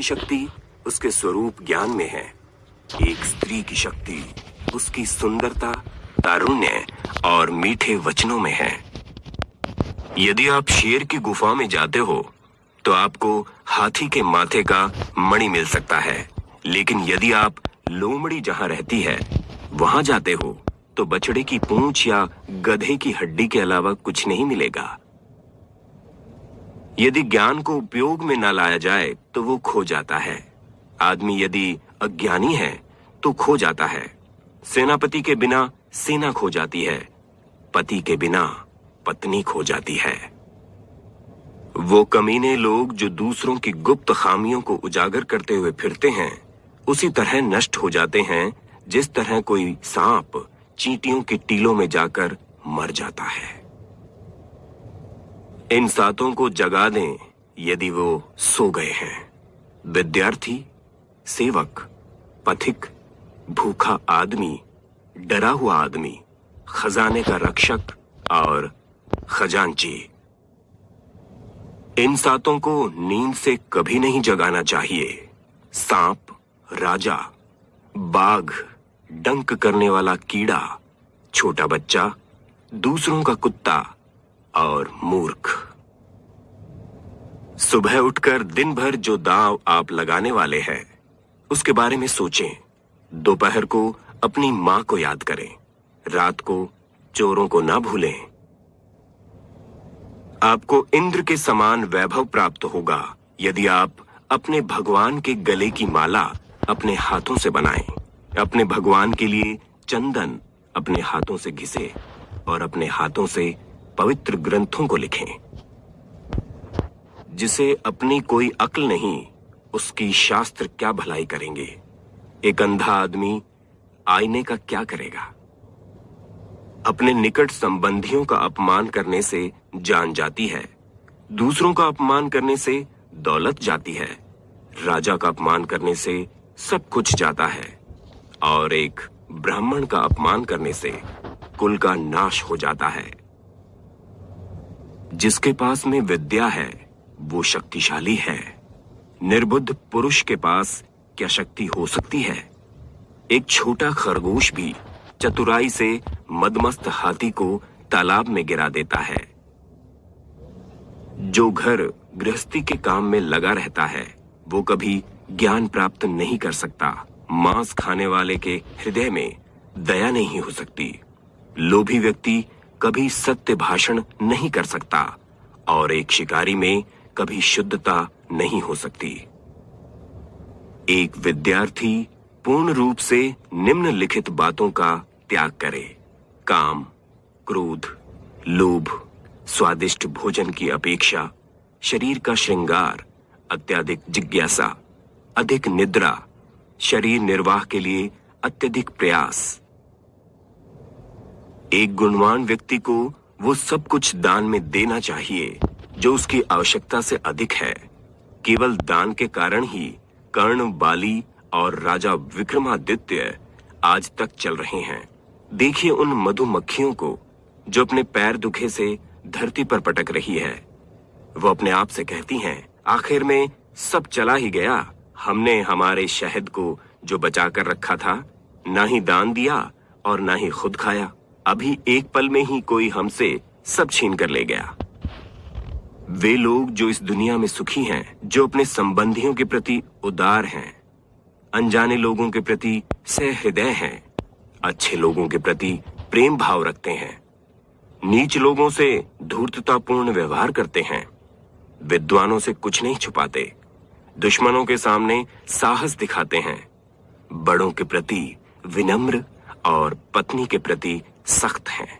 की शक्ति उसके स्वरूप ज्ञान में है। एक स्त्री की शक्ति उसकी सुंदरता, तारुण्य और मीठे वचनों में है। यदि आप शेर की गुफा में जाते हो तो आपको हाथी के माथे का मणि मिल सकता है। लेकिन यदि आप लोमड़ी जहाँ रहती है, वहाँ जाते हो तो बछड़े की पूंछ या गधे की हड्डी के अलावा कुछ नहीं मिलेगा। यदि ज्ञान को उपयोग में न लाया जाए तो वो खो जाता है। आदमी यदि अज्ञानी है तो खो जाता है। सेनापति के बिना सेना खो जाती है। पति के बिना पत्नी खो जाती है। वो कमीने लोग जो दूसरों की गुप्त खामियों को उजागर करते हुए फिरते हैं, उसी तरह नष्ट हो जाते हैं, जिस तरह कोई सांप चींटियों की टीलों में जाकर मर जाता है। इन सातों को जगा दें, यदि वो सो गए हैं। विद्यार्थी, सेवक, पथिक, भूखा आदमी, डरा हुआ आदमी, खजाने का रक्षक और खजांची। इन सातों को नींद से कभी नहीं जगाना चाहिए। सांप, राजा, बाघ, डंक करने वाला कीड़ा, छोटा बच्चा, दूसरों का कुत्ता और मूर्ख। सुबह उठकर दिन भर जो दाव आप लगाने वाले हैं उसके बारे में सोचें। दोपहर को अपनी माँ को याद करें। रात को चोरों को ना भूलें। आपको इंद्र के समान वैभव प्राप्त होगा यदि आप अपने भगवान के गले की माला अपने हाथों से बनाएँ, अपने भगवान के लिए चंदन अपने हाथों से घिसे और अपने हाथों से पवित्र ग्रंथों को लिखें। जिसे अपनी कोई अक्ल नहीं, उसकी शास्त्र क्या भलाई करेंगे? एक अंधा आदमी आईने का क्या करेगा? अपने निकट संबंधियों का अपमान करने से जान जाती है, दूसरों का अपमान करने से दौलत जाती है, राजा का अपमान करने से सब कुछ जाता है, और एक ब्राह्मण का अपमान करने से कुल का नाश हो जाता है। जिसके पास में विद्या है, वो शक्तिशाली है। निर्बुद्ध पुरुष के पास क्या शक्ति हो सकती है? एक छोटा खरगोश भी चतुराई से मदमस्त हाथी को तालाब में गिरा देता है, जो घर गृहस्थी के काम में लगा रहता है। वो कभी ज्ञान प्राप्त नहीं कर सकता। मांस खाने वाले के हृदय में दया नहीं हो सकती। लोभी व्यक्ति कभी सत्य भाषण नहीं कर सकता और एक शिकारी में कभी शुद्धता नहीं हो सकती। एक विद्यार्थी पूर्ण रूप से निम्नलिखित बातों का त्याग करे। काम, क्रोध, लोभ, स्वादिष्ट भोजन की अपेक्षा, शरीर का श्रृंगार, अत्यधिक जिज्ञासा, अधिक निद्रा, शरीर निर्वाह के लिए अत्यधिक प्रयास एक गुणवान व्यक्ति को वो सब कुछ दान में देना चाहिए, जो उसकी आवश्यकता से अधिक है। केवल दान के कारण ही कर्ण, बाली और राजा विक्रमादित्य आज तक चल रहे हैं। देखिए उन मधुमक्खियों को, जो अपने पैर दुखे से धरती पर पटक रही है। वो अपने आप से कहती हैं, आखिर में सब चला ही गया। हमने हमारे शहद को जो बचा कर रखा था, ना ही दान दिया और ना ही खुद खाया। अभी एक पल में ही कोई हमसे सब छीन कर ले गया। वे लोग जो इस दुनिया में सुखी हैं, जो अपने संबंधियों के प्रति उदार हैं, अनजाने लोगों के प्रति सहृदय हैं, अच्छे लोगों के प्रति प्रेम भाव रखते हैं, नीच लोगों से धूर्ततापूर्ण व्यवहार करते हैं, विद्वानों से कुछ नहीं छुपाते, दुश्मनों के सामने साहस दिखाते हैं, बड़ों के प्रति विनम्र और पत्नी के प्रति सख्त हैं।